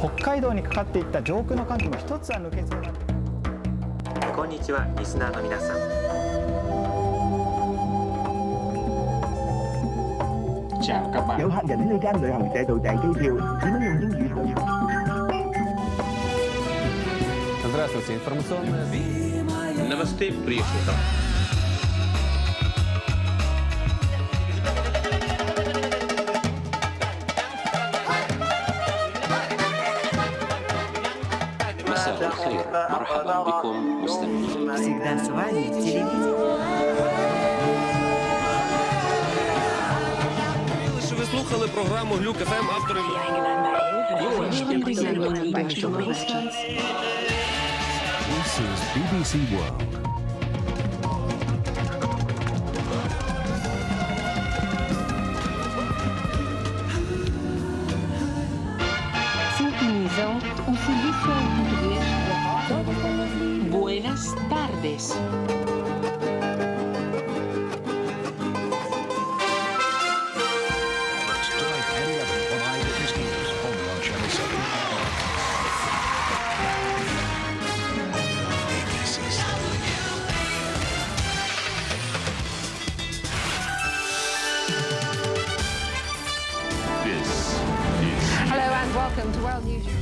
北海道にかかっていった上空の寒気も一つは抜けそうなんですこんにちはリスナーの皆さんチャオ مساء Всегда с вами телевидение. Ви слухали програму Глюк ФМ автори. This is BBC World. Visão, um serviço português da Buenas tardes. welcome to World News.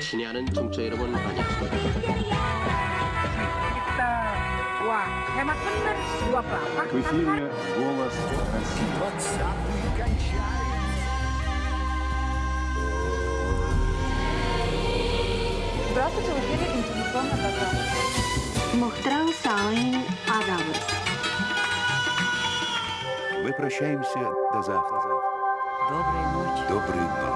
진해하는 정처 여러분 안녕하십니까 와 대마 탐나리 씨 와봐 그 힘에 무언가 쓰고 Мы прощаемся до завтра. Доброй ночи. Доброй ночи.